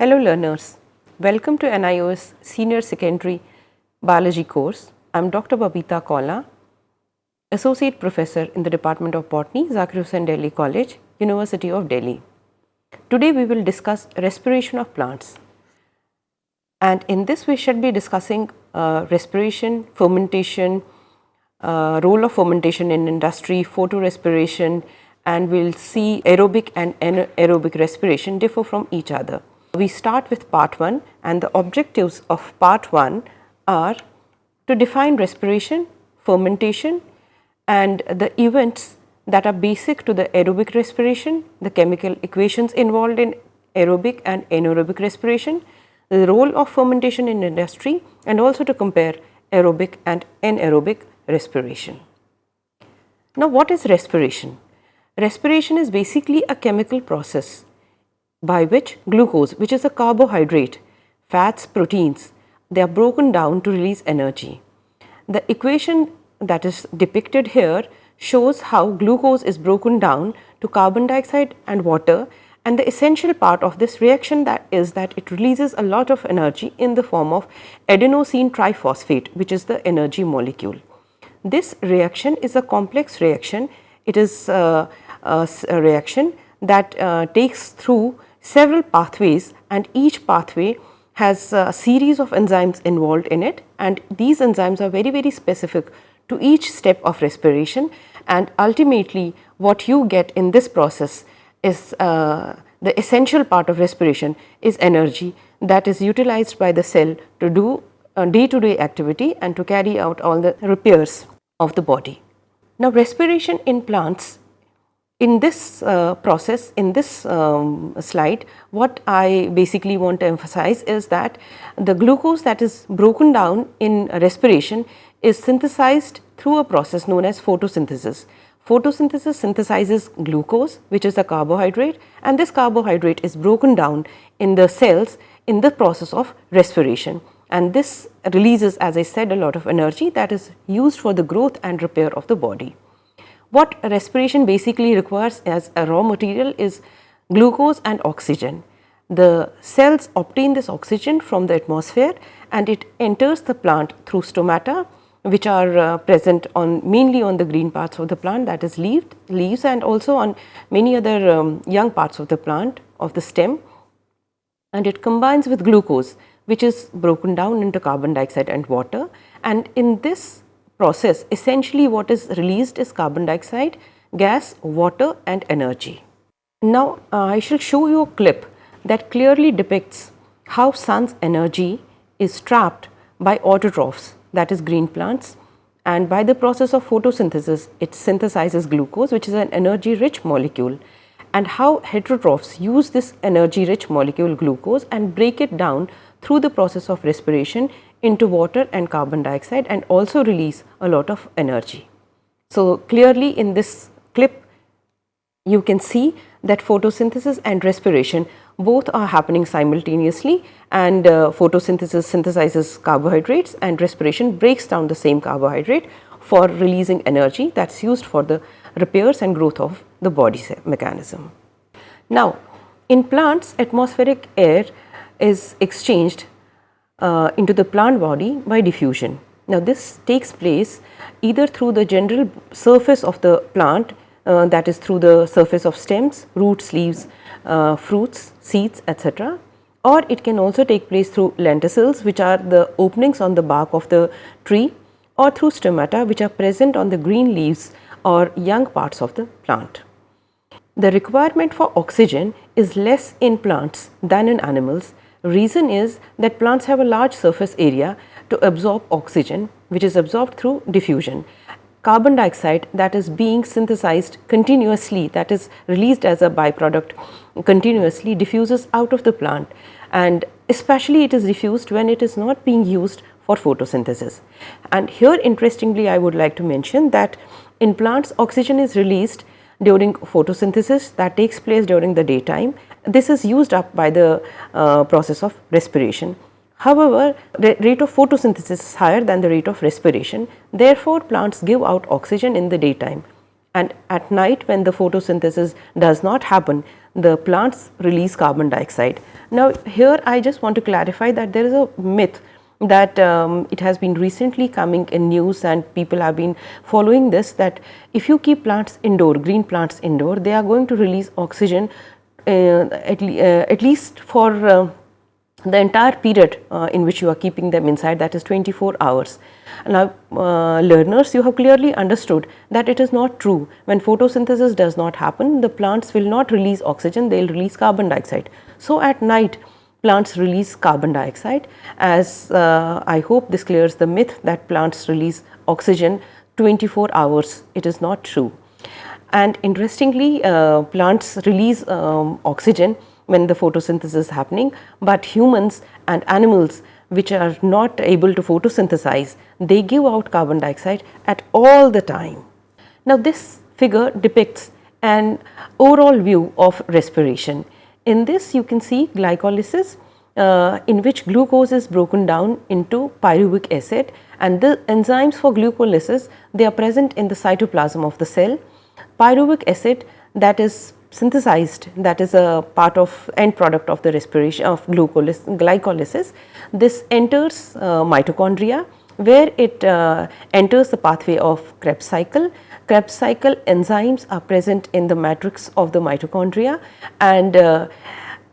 Hello learners, welcome to NIOS Senior Secondary Biology course. I am Dr. Babita Kaula, Associate Professor in the Department of Botany, Zakir Husain Delhi College, University of Delhi. Today we will discuss respiration of plants and in this we should be discussing uh, respiration, fermentation, uh, role of fermentation in industry, photorespiration and we will see aerobic and anaerobic respiration differ from each other. We start with part 1 and the objectives of part 1 are to define respiration, fermentation and the events that are basic to the aerobic respiration, the chemical equations involved in aerobic and anaerobic respiration, the role of fermentation in industry and also to compare aerobic and anaerobic respiration. Now what is respiration? Respiration is basically a chemical process by which glucose which is a carbohydrate, fats, proteins they are broken down to release energy. The equation that is depicted here shows how glucose is broken down to carbon dioxide and water and the essential part of this reaction that is that it releases a lot of energy in the form of adenosine triphosphate which is the energy molecule. This reaction is a complex reaction. It is uh, a, reaction that uh, takes through several pathways and each pathway has a series of enzymes involved in it and these enzymes are very very specific to each step of respiration and ultimately what you get in this process is uh, the essential part of respiration is energy that is utilized by the cell to do day to day activity and to carry out all the repairs of the body. Now respiration in plants in this uh, process, in this um, slide, what I basically want to emphasize is that the glucose that is broken down in respiration is synthesized through a process known as photosynthesis. Photosynthesis synthesizes glucose which is a carbohydrate and this carbohydrate is broken down in the cells in the process of respiration and this releases as I said a lot of energy that is used for the growth and repair of the body. What respiration basically requires as a raw material is glucose and oxygen. The cells obtain this oxygen from the atmosphere and it enters the plant through stomata which are uh, present on mainly on the green parts of the plant that is leaf, leaves and also on many other um, young parts of the plant of the stem and it combines with glucose which is broken down into carbon dioxide and water and in this process essentially what is released is carbon dioxide, gas, water and energy. Now uh, I shall show you a clip that clearly depicts how sun's energy is trapped by autotrophs that is green plants and by the process of photosynthesis it synthesizes glucose which is an energy rich molecule and how heterotrophs use this energy rich molecule glucose and break it down through the process of respiration into water and carbon dioxide and also release a lot of energy. So, clearly in this clip you can see that photosynthesis and respiration both are happening simultaneously and uh, photosynthesis synthesizes carbohydrates and respiration breaks down the same carbohydrate for releasing energy that is used for the repairs and growth of the body mechanism. Now, in plants atmospheric air is exchanged uh, into the plant body by diffusion. Now this takes place either through the general surface of the plant uh, that is through the surface of stems, roots, leaves, uh, fruits, seeds etc. or it can also take place through lenticels which are the openings on the bark of the tree or through stomata which are present on the green leaves or young parts of the plant. The requirement for oxygen is less in plants than in animals Reason is that plants have a large surface area to absorb oxygen which is absorbed through diffusion. Carbon dioxide that is being synthesized continuously that is released as a byproduct continuously diffuses out of the plant and especially it is diffused when it is not being used for photosynthesis. And here interestingly I would like to mention that in plants oxygen is released during photosynthesis that takes place during the daytime this is used up by the uh, process of respiration. However, the rate of photosynthesis is higher than the rate of respiration. Therefore, plants give out oxygen in the daytime and at night when the photosynthesis does not happen the plants release carbon dioxide. Now here I just want to clarify that there is a myth that um, it has been recently coming in news and people have been following this that if you keep plants indoor, green plants indoor, they are going to release oxygen at, le uh, at, least for uh, the entire period uh, in which you are keeping them inside that is 24 hours. Now uh, learners you have clearly understood that it is not true when photosynthesis does not happen the plants will not release oxygen they will release carbon dioxide. So at night plants release carbon dioxide as uh, I hope this clears the myth that plants release oxygen 24 hours it is not true. And interestingly uh, plants release um, oxygen when the photosynthesis is happening, but humans and animals which are not able to photosynthesize, they give out carbon dioxide at all the time. Now this figure depicts an overall view of respiration. In this you can see glycolysis uh, in which glucose is broken down into pyruvic acid and the enzymes for glycolysis they are present in the cytoplasm of the cell. Pyruvic acid that is synthesized that is a part of end product of the respiration of glycolysis. This enters uh, mitochondria where it uh, enters the pathway of Krebs cycle. Krebs cycle enzymes are present in the matrix of the mitochondria and uh,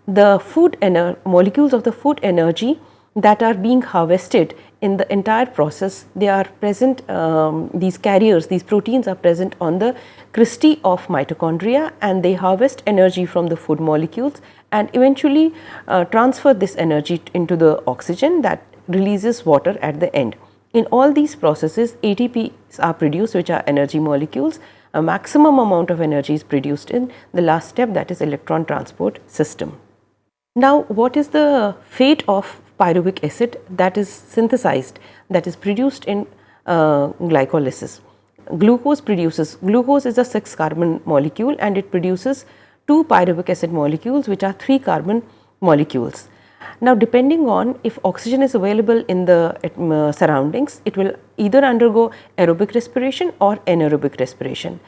the food molecules of the food energy that are being harvested in the entire process they are present um, these carriers these proteins are present on the cristae of mitochondria and they harvest energy from the food molecules and eventually uh, transfer this energy into the oxygen that releases water at the end. In all these processes ATPs are produced which are energy molecules a maximum amount of energy is produced in the last step that is electron transport system. Now what is the fate of pyruvic acid that is synthesized that is produced in uh, glycolysis. Glucose produces, glucose is a 6 carbon molecule and it produces 2 pyruvic acid molecules which are 3 carbon molecules. Now depending on if oxygen is available in the uh, surroundings, it will either undergo aerobic respiration or anaerobic respiration.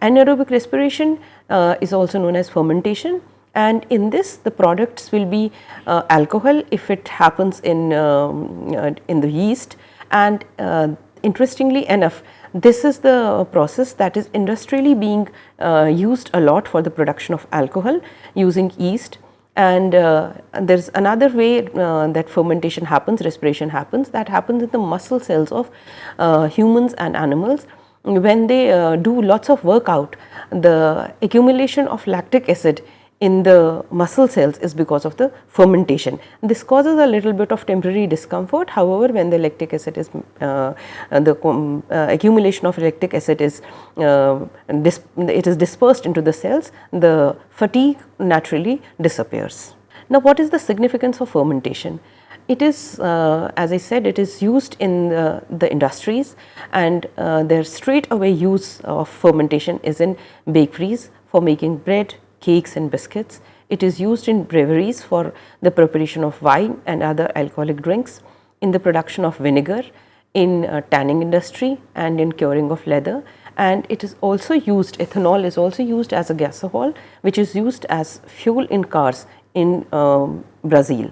Anaerobic respiration uh, is also known as fermentation and in this the products will be uh, alcohol if it happens in, um, uh, in the yeast. And uh, interestingly enough this is the process that is industrially being uh, used a lot for the production of alcohol using yeast. And uh, there is another way uh, that fermentation happens, respiration happens that happens in the muscle cells of humans and animals. When they do lots of workout the accumulation of lactic acid in the muscle cells is because of the fermentation. This causes a little bit of temporary discomfort however, when the lactic acid is uh, the um, uh, accumulation of lactic acid is uh, it is dispersed into the cells the fatigue naturally disappears. Now what is the significance of fermentation? It is uh, as I said it is used in the, the industries and uh, their straight away use of fermentation is in bakeries for making bread, cakes and biscuits. It is used in breweries for the preparation of wine and other alcoholic drinks, in the production of vinegar, in uh, tanning industry and in curing of leather and it is also used ethanol is also used as a gasohol which is used as fuel in cars in um, Brazil.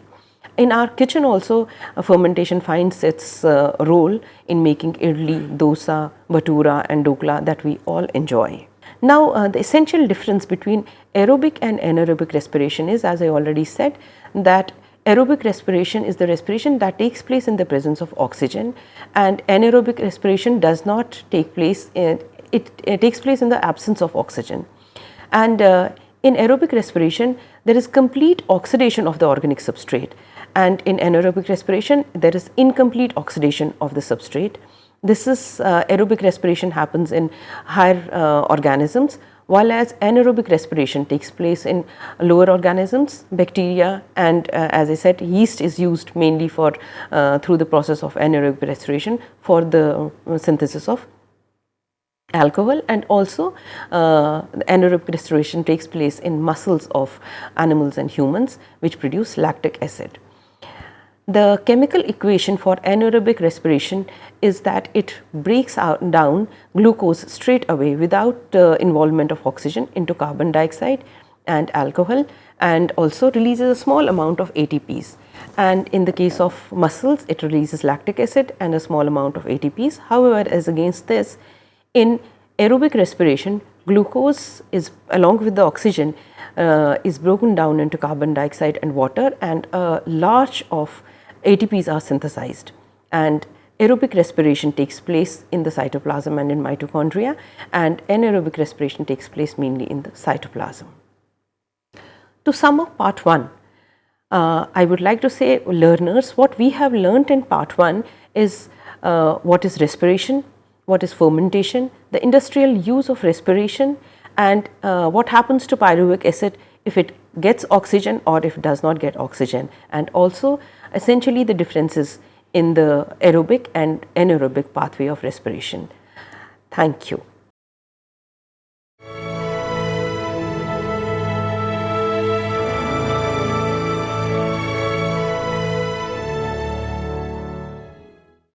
In our kitchen also uh, fermentation finds its uh, role in making idli, dosa, bhatura and dhokla that we all enjoy. Now, uh, the essential difference between aerobic and anaerobic respiration is as I already said that aerobic respiration is the respiration that takes place in the presence of oxygen and anaerobic respiration does not take place in, it, it takes place in the absence of oxygen. And uh, in aerobic respiration there is complete oxidation of the organic substrate and in anaerobic respiration there is incomplete oxidation of the substrate this is uh, aerobic respiration happens in higher uh, organisms while as anaerobic respiration takes place in lower organisms, bacteria and uh, as I said yeast is used mainly for uh, through the process of anaerobic respiration for the uh, synthesis of alcohol and also uh, anaerobic respiration takes place in muscles of animals and humans which produce lactic acid. The chemical equation for anaerobic respiration is that it breaks out down glucose straight away without uh, involvement of oxygen into carbon dioxide and alcohol and also releases a small amount of ATPs. And in the case of muscles, it releases lactic acid and a small amount of ATPs. However, as against this, in aerobic respiration, glucose is along with the oxygen uh, is broken down into carbon dioxide and water and a large of ATPs are synthesized and aerobic respiration takes place in the cytoplasm and in mitochondria and anaerobic respiration takes place mainly in the cytoplasm. To sum up part 1, uh, I would like to say learners what we have learnt in part 1 is uh, what is respiration, what is fermentation, the industrial use of respiration and uh, what happens to pyruvic acid if it gets oxygen or if does not get oxygen and also essentially the differences in the aerobic and anaerobic pathway of respiration. Thank you.